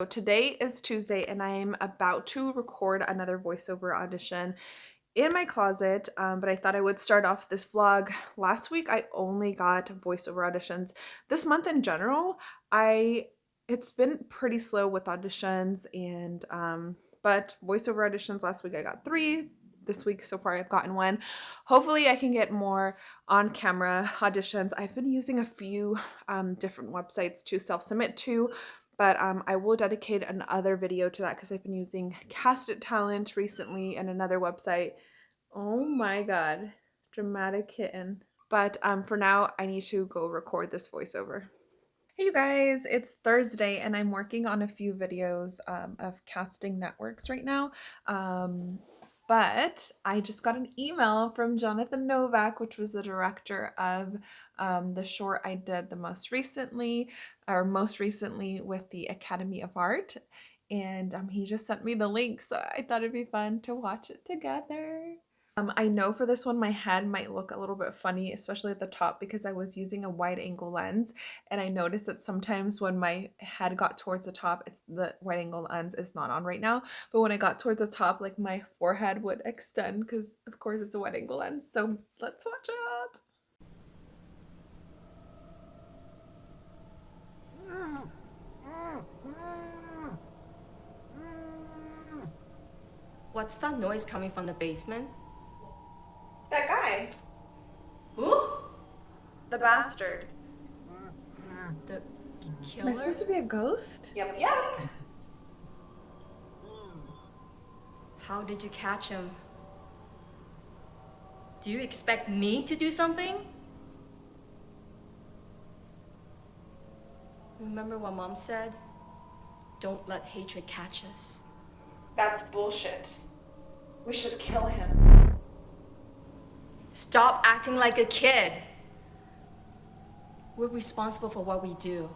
So today is Tuesday and I'm about to record another voiceover audition in my closet, um, but I thought I would start off this vlog. Last week I only got voiceover auditions. This month in general, I it's been pretty slow with auditions and um, but voiceover auditions last week I got three. This week so far I've gotten one. Hopefully I can get more on camera auditions. I've been using a few um, different websites to self-submit to but um, I will dedicate another video to that because I've been using Cast It Talent recently and another website. Oh my god, dramatic kitten. But um, for now, I need to go record this voiceover. Hey you guys, it's Thursday and I'm working on a few videos um, of casting networks right now. Um, but I just got an email from Jonathan Novak, which was the director of um, the short I did the most recently, or most recently with the Academy of Art. And um, he just sent me the link, so I thought it'd be fun to watch it together. Um, I know for this one my head might look a little bit funny, especially at the top because I was using a wide angle lens and I noticed that sometimes when my head got towards the top, it's the wide angle lens is not on right now, but when I got towards the top, like my forehead would extend because of course it's a wide angle lens. So let's watch it. What's that noise coming from the basement? The bastard. The killer? Am I supposed to be a ghost? Yep, yep. How did you catch him? Do you expect me to do something? Remember what mom said? Don't let hatred catch us. That's bullshit. We should kill him. Stop acting like a kid. We're responsible for what we do.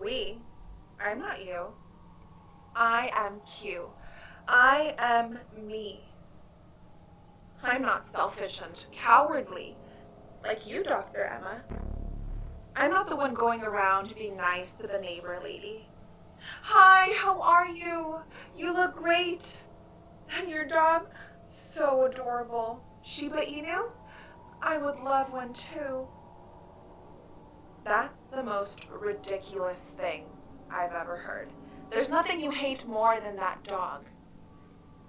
We? I'm not you. I am Q. I am me. I'm not selfish and cowardly like you, Dr. Emma. I'm not the one going around being nice to the neighbor lady. Hi, how are you? You look great. And your dog? So adorable. Shiba Inu? I would love one too. That's the most ridiculous thing I've ever heard. There's nothing you hate more than that dog.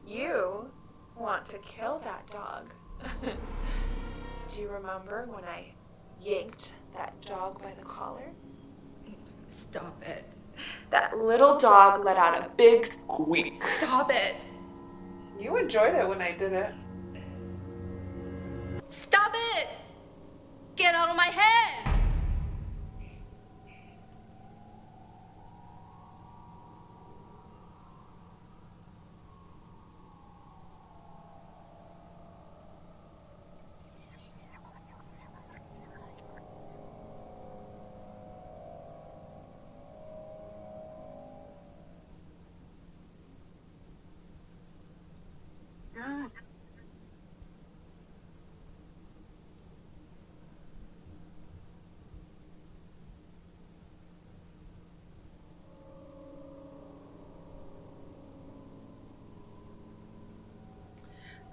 You want to kill that dog. Do you remember when I yanked that dog by the collar? Stop it. That little dog let out a big squeak. Stop it. You enjoyed it when I did it. Stop it! Get out of my head!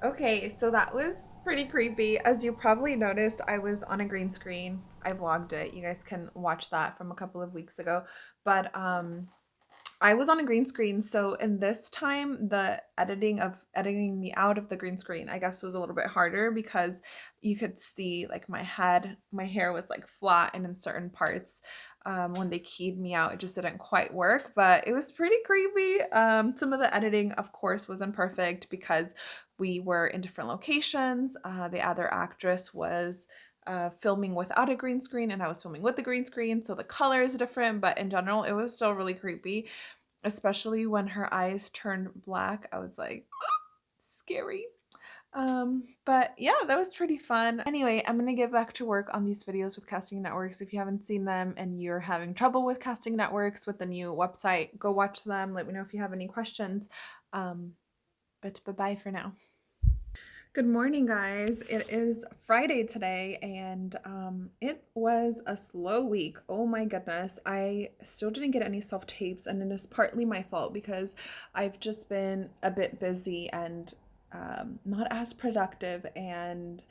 Okay, so that was pretty creepy. As you probably noticed, I was on a green screen. I vlogged it. You guys can watch that from a couple of weeks ago. But um I was on a green screen, so in this time the editing of editing me out of the green screen, I guess was a little bit harder because you could see like my head, my hair was like flat and in certain parts um, when they keyed me out, it just didn't quite work, but it was pretty creepy. Um, some of the editing, of course, wasn't perfect because we were in different locations. Uh, the other actress was uh, filming without a green screen and I was filming with the green screen. So the color is different, but in general, it was still really creepy, especially when her eyes turned black. I was like, scary. Um, but yeah, that was pretty fun. Anyway, I'm gonna get back to work on these videos with casting networks. If you haven't seen them and you're having trouble with casting networks with the new website, go watch them. Let me know if you have any questions. Um, but bye-bye for now. Good morning, guys. It is Friday today, and um, it was a slow week. Oh my goodness. I still didn't get any self tapes, and it is partly my fault because I've just been a bit busy and um, not as productive, and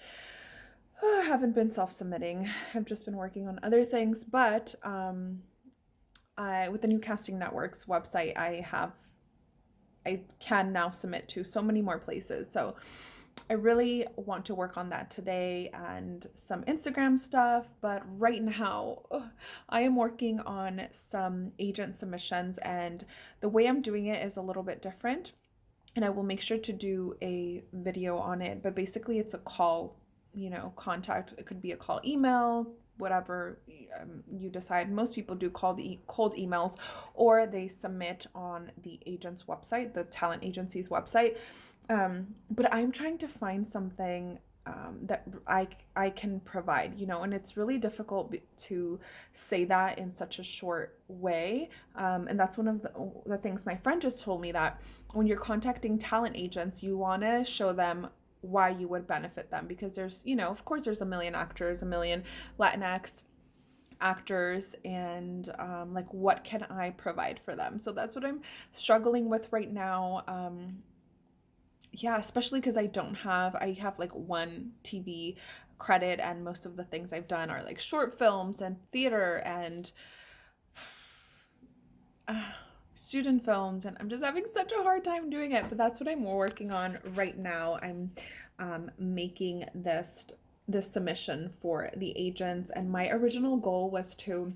uh, haven't been self submitting. I've just been working on other things, but um, I, with the new Casting Networks website, I have I can now submit to so many more places. So I really want to work on that today and some Instagram stuff, but right now I am working on some agent submissions and the way I'm doing it is a little bit different and I will make sure to do a video on it, but basically it's a call, you know, contact. It could be a call email, whatever um, you decide. Most people do cold, e- cold emails or they submit on the agent's website, the talent agency's website. Um, but I'm trying to find something um, that I, I can provide, you know, and it's really difficult to say that in such a short way. Um, and that's one of the, the things my friend just told me that when you're contacting talent agents, you want to show them why you would benefit them because there's, you know, of course, there's a million actors, a million Latinx actors and um, like what can i provide for them so that's what i'm struggling with right now um, yeah especially because i don't have i have like one tv credit and most of the things i've done are like short films and theater and uh, student films and I'm just having such a hard time doing it but that's what I'm working on right now. I'm um, making this this submission for the agents and my original goal was to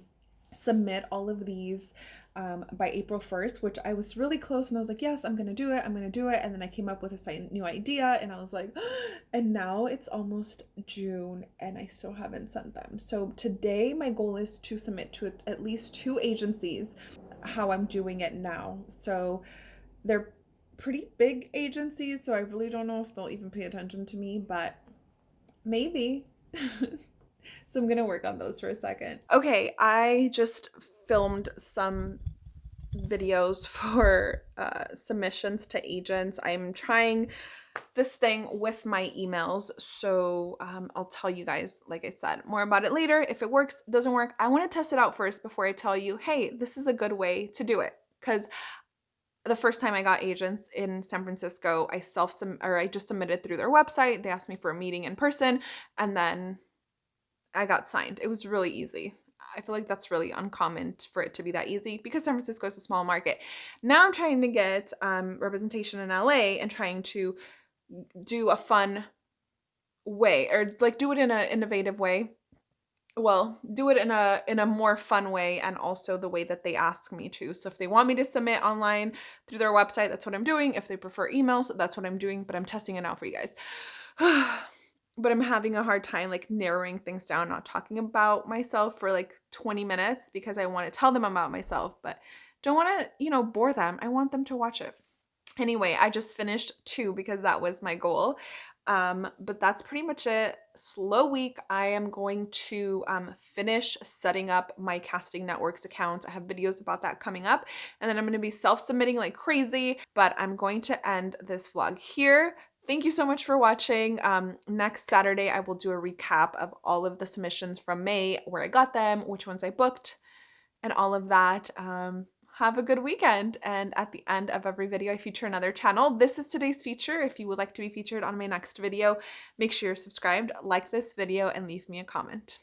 submit all of these um, by April 1st, which I was really close and I was like, yes, I'm going to do it. I'm going to do it. And then I came up with a new idea and I was like, and now it's almost June and I still haven't sent them. So today my goal is to submit to at least two agencies how I'm doing it now. So they're pretty big agencies, so I really don't know if they'll even pay attention to me, but maybe. so I'm going to work on those for a second. Okay, I just filmed some videos for uh, submissions to agents. I'm trying this thing with my emails. So um, I'll tell you guys, like I said, more about it later. If it works, doesn't work, I want to test it out first before I tell you, hey, this is a good way to do it. Because the first time I got agents in San Francisco, I self or I just submitted through their website. They asked me for a meeting in person, and then I got signed. It was really easy. I feel like that's really uncommon for it to be that easy because San Francisco is a small market. Now I'm trying to get um, representation in LA and trying to do a fun way or like do it in an innovative way well do it in a in a more fun way and also the way that they ask me to so if they want me to submit online through their website that's what i'm doing if they prefer emails that's what i'm doing but i'm testing it out for you guys but i'm having a hard time like narrowing things down not talking about myself for like 20 minutes because i want to tell them about myself but don't want to you know bore them i want them to watch it Anyway, I just finished two because that was my goal. Um, but that's pretty much it. Slow week. I am going to um, finish setting up my casting networks accounts. I have videos about that coming up. And then I'm going to be self-submitting like crazy. But I'm going to end this vlog here. Thank you so much for watching. Um, next Saturday, I will do a recap of all of the submissions from May, where I got them, which ones I booked, and all of that. Um, have a good weekend. And at the end of every video, I feature another channel. This is today's feature. If you would like to be featured on my next video, make sure you're subscribed, like this video, and leave me a comment.